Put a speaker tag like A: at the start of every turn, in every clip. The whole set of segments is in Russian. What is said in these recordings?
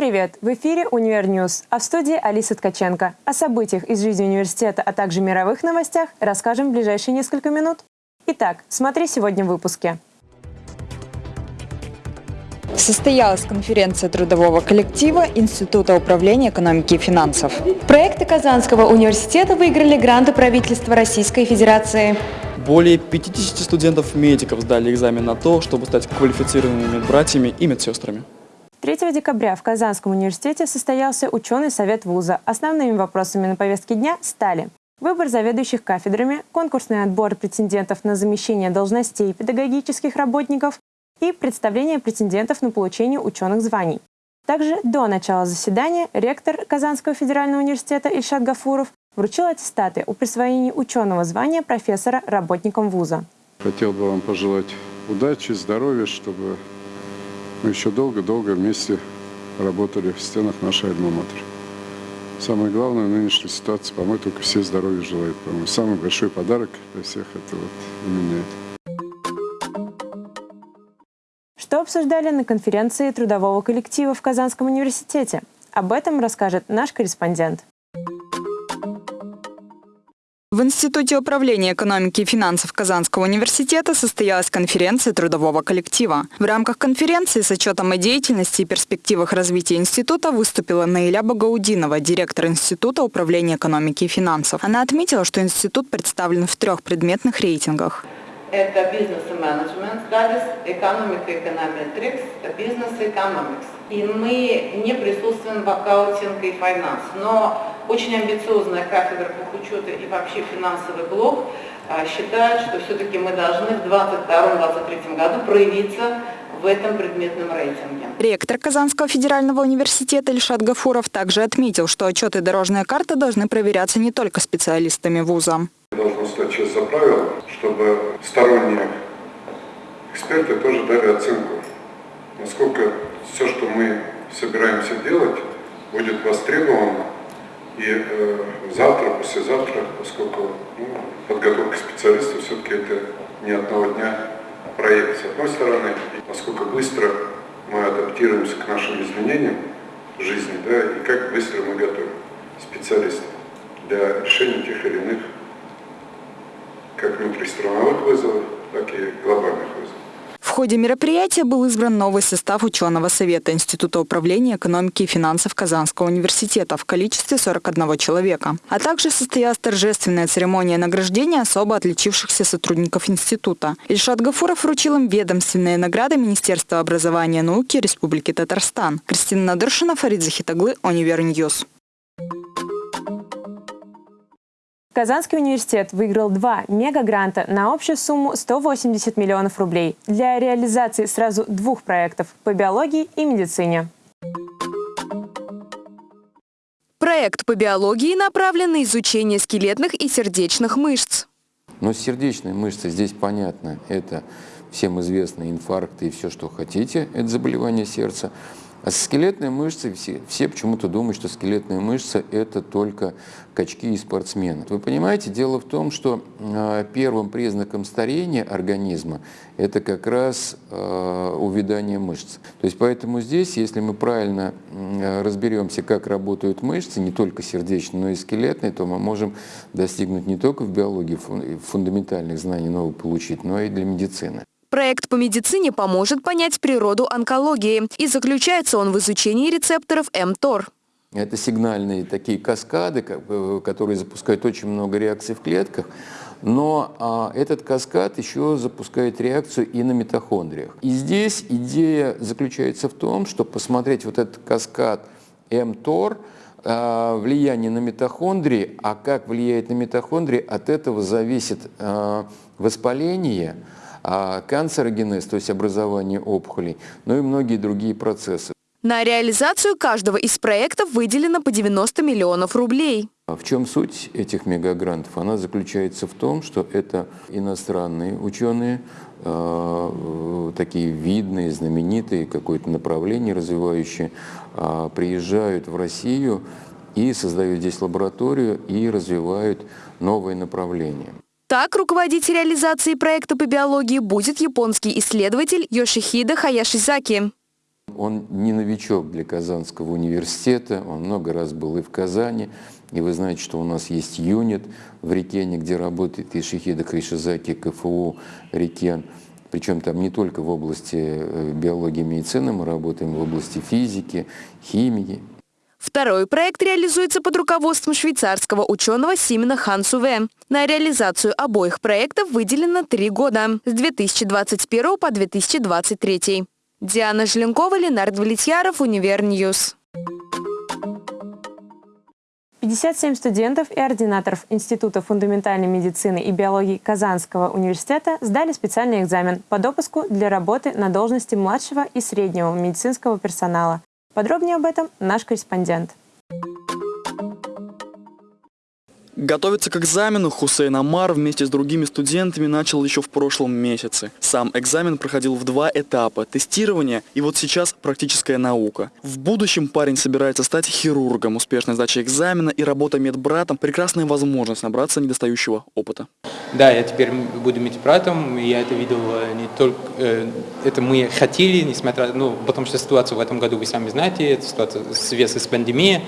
A: Привет! В эфире «Univer News», а в студии Алиса Ткаченко. О событиях из жизни университета, а также мировых новостях расскажем в ближайшие несколько минут. Итак, смотри сегодня в выпуске.
B: Состоялась конференция трудового коллектива Института управления экономики и финансов.
C: Проекты Казанского университета выиграли гранты правительства Российской Федерации.
D: Более 50 студентов-медиков сдали экзамен на то, чтобы стать квалифицированными братьями и медсестрами.
A: 3 декабря в Казанском университете состоялся ученый совет вуза. Основными вопросами на повестке дня стали выбор заведующих кафедрами, конкурсный отбор претендентов на замещение должностей педагогических работников и представление претендентов на получение ученых званий. Также до начала заседания ректор Казанского федерального университета Ильшат Гафуров вручил аттестаты о присвоении ученого звания профессора работникам вуза.
E: Хотел бы вам пожелать удачи, здоровья, чтобы мы еще долго-долго вместе работали в стенах нашей альма-матер. Самое главное в нынешней ситуации, по-моему, только все здоровья желают. По-моему, самый большой подарок для всех это вот именно это.
A: Что обсуждали на конференции трудового коллектива в Казанском университете? Об этом расскажет наш корреспондент.
B: В Институте управления экономики и финансов Казанского университета состоялась конференция трудового коллектива. В рамках конференции с отчетом о деятельности и перспективах развития института выступила Наиля Багаудинова, директор Института управления экономики и финансов. Она отметила, что институт представлен в трех предметных рейтингах.
F: Это бизнес и менеджмент, экономика, эконометрикс, бизнес и экономикс и мы не присутствуем в аккаунтинг и финанс. Но очень амбициозная кафедра учета и вообще финансовый блок а, считает, что все-таки мы должны в 2022-2023 году проявиться в этом предметном рейтинге.
B: Ректор Казанского федерального университета Ильшат Гафуров также отметил, что отчеты и дорожная карта должны проверяться не только специалистами вуза.
E: Должно стать часть за правило, чтобы сторонние эксперты тоже дали оценку, насколько все, что мы собираемся делать, будет востребовано. И э, завтра, послезавтра, поскольку ну, подготовка специалистов все-таки это не одного дня проект. С одной стороны, насколько быстро мы адаптируемся к нашим изменениям жизни, да, и как быстро мы готовим специалистов для решения тех или иных как внутристрановых вызовов, так и глобальных вызовов.
B: В ходе мероприятия был избран новый состав ученого совета Института управления экономики и финансов Казанского университета в количестве 41 человека. А также состоялась торжественная церемония награждения особо отличившихся сотрудников института. Ильшат Гафуров вручил им ведомственные награды Министерства образования и науки Республики Татарстан. Кристина Надыршина, Фарид Захитаглы, Univer News.
A: Казанский университет выиграл два мегагранта на общую сумму 180 миллионов рублей для реализации сразу двух проектов по биологии и медицине.
C: Проект по биологии направлен на изучение скелетных и сердечных мышц.
G: Но сердечные мышцы здесь понятно. Это всем известные инфаркты и все, что хотите. Это заболевание сердца. А скелетные мышцы, все, все почему-то думают, что скелетные мышцы – это только качки и спортсмены. Вы понимаете, дело в том, что э, первым признаком старения организма – это как раз э, увядание мышц. То есть поэтому здесь, если мы правильно э, разберемся, как работают мышцы, не только сердечные, но и скелетные, то мы можем достигнуть не только в биологии фундаментальных знаний новых получить, но и для медицины.
C: Проект по медицине поможет понять природу онкологии, и заключается он в изучении рецепторов МТОР.
G: Это сигнальные такие каскады, которые запускают очень много реакций в клетках, но а, этот каскад еще запускает реакцию и на митохондриях. И здесь идея заключается в том, чтобы посмотреть вот этот каскад МТОР, а, влияние на митохондрии, а как влияет на митохондрии, от этого зависит а, воспаление, канцерогенез, то есть образование опухолей, но и многие другие процессы.
C: На реализацию каждого из проектов выделено по 90 миллионов рублей.
G: А в чем суть этих мегагрантов? Она заключается в том, что это иностранные ученые, э, такие видные, знаменитые, какое-то направление развивающие, э, приезжают в Россию и создают здесь лабораторию и развивают новые направления.
C: Так, руководить реализацией проекта по биологии будет японский исследователь Йошихида Хаяшизаки.
G: Он не новичок для Казанского университета, он много раз был и в Казани, и вы знаете, что у нас есть юнит в Рикене, где работает и Шихида Кришизаки, КФУ Рикен. Причем там не только в области э, биологии и медицины, мы работаем в области физики, химии.
C: Второй проект реализуется под руководством швейцарского ученого Симена Хансуве. На реализацию обоих проектов выделено три года – с 2021 по 2023. Диана Желенкова, Ленард Влетьяров, Univer News.
A: 57 студентов и ординаторов Института фундаментальной медицины и биологии Казанского университета сдали специальный экзамен по допуску для работы на должности младшего и среднего медицинского персонала. Подробнее об этом наш корреспондент.
D: Готовиться к экзамену Хусейн Амар вместе с другими студентами начал еще в прошлом месяце. Сам экзамен проходил в два этапа – тестирование и вот сейчас практическая наука. В будущем парень собирается стать хирургом. Успешная сдача экзамена и работа медбратом – прекрасная возможность набраться недостающего опыта.
H: Да, я теперь буду медбратом, я это видел э, не только, э, это мы хотели, несмотря, ну, потому что ситуация в этом году, вы сами знаете, это ситуация связана с пандемией,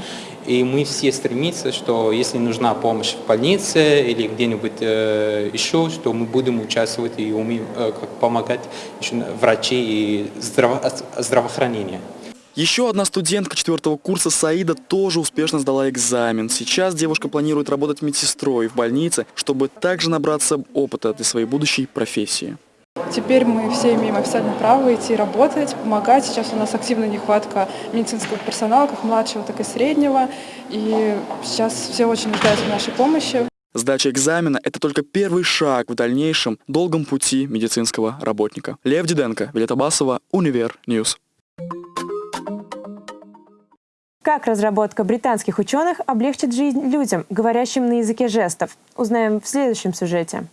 H: и мы все стремимся, что если нужна помощь в больнице или где-нибудь э, еще, что мы будем участвовать и умеем э, как помогать еще врачи и здраво здравоохранение.
D: Еще одна студентка четвертого курса Саида тоже успешно сдала экзамен. Сейчас девушка планирует работать медсестрой в больнице, чтобы также набраться опыта для своей будущей профессии.
I: Теперь мы все имеем официальное право идти работать, помогать. Сейчас у нас активная нехватка медицинского персонала, как младшего, так и среднего. И сейчас все очень нуждаются в нашей помощи.
D: Сдача экзамена – это только первый шаг в дальнейшем долгом пути медицинского работника. Лев Диденко, Вилета Басова, Univer News.
A: Как разработка британских ученых облегчит жизнь людям, говорящим на языке жестов? Узнаем в следующем сюжете.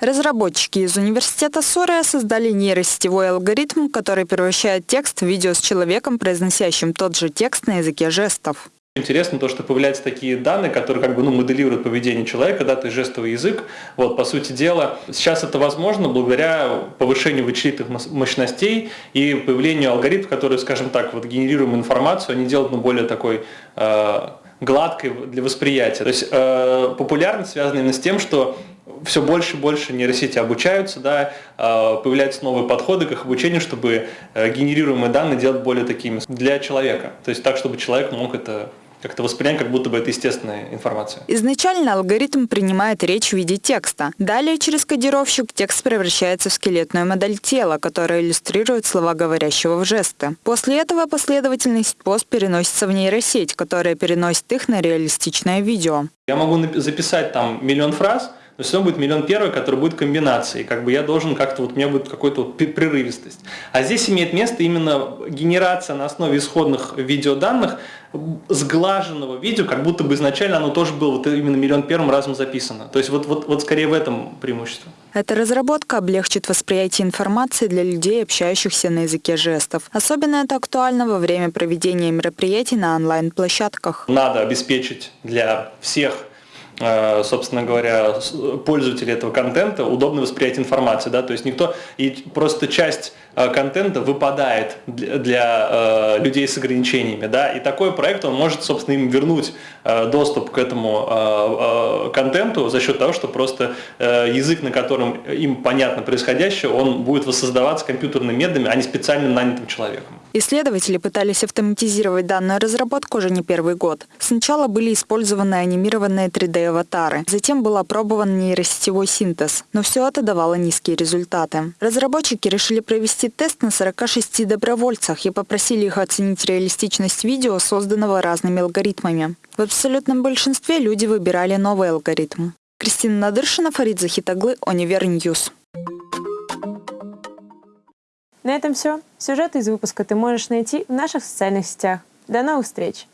B: Разработчики из университета Сория создали нейросетевой алгоритм, который превращает текст в видео с человеком, произносящим тот же текст на языке жестов.
J: Интересно то, что появляются такие данные, которые как бы ну, моделируют поведение человека, да, то есть жестовый язык. Вот, по сути дела, сейчас это возможно благодаря повышению вычислительных мощностей и появлению алгоритмов, которые, скажем так, вот генерируем информацию, они делают ну, более такой э, гладкой для восприятия. То есть э, популярность связана именно с тем, что все больше и больше нейросети обучаются, да, а, появляются новые подходы к их обучению, чтобы э, генерируемые данные делать более такими для человека. То есть так, чтобы человек мог это как-то воспринять, как будто бы это естественная информация.
B: Изначально алгоритм принимает речь в виде текста. Далее через кодировщик текст превращается в скелетную модель тела, которая иллюстрирует слова говорящего в жесты. После этого последовательность пост переносится в нейросеть, которая переносит их на реалистичное видео.
J: Я могу записать там миллион фраз, но все равно будет миллион первый, который будет комбинацией. Как бы я должен как-то, вот у меня будет какой-то вот прерывистость. А здесь имеет место именно генерация на основе исходных видеоданных сглаженного видео, как будто бы изначально оно тоже было вот именно миллион первым разом записано. То есть вот, вот, вот скорее в этом преимущество.
B: Эта разработка облегчит восприятие информации для людей, общающихся на языке жестов. Особенно это актуально во время проведения мероприятий на онлайн-площадках.
J: Надо обеспечить для всех собственно говоря, пользователей этого контента удобно восприятие информации, да, то есть никто, и просто часть э, контента выпадает для, для э, людей с ограничениями, да, и такой проект, он может, собственно, им вернуть э, доступ к этому э, э, контенту за счет того, что просто э, язык, на котором им понятно происходящее, он будет воссоздаваться компьютерными методами, а не специально нанятым человеком.
B: Исследователи пытались автоматизировать данную разработку уже не первый год. Сначала были использованы анимированные 3D-аватары, затем был опробован нейросетевой синтез, но все это давало низкие результаты. Разработчики решили провести тест на 46 добровольцах и попросили их оценить реалистичность видео, созданного разными алгоритмами. В абсолютном большинстве люди выбирали новый алгоритм. Кристина Надыршина, Фарид Захитаглы, Univer News.
A: На этом все. Сюжеты из выпуска ты можешь найти в наших социальных сетях. До новых встреч!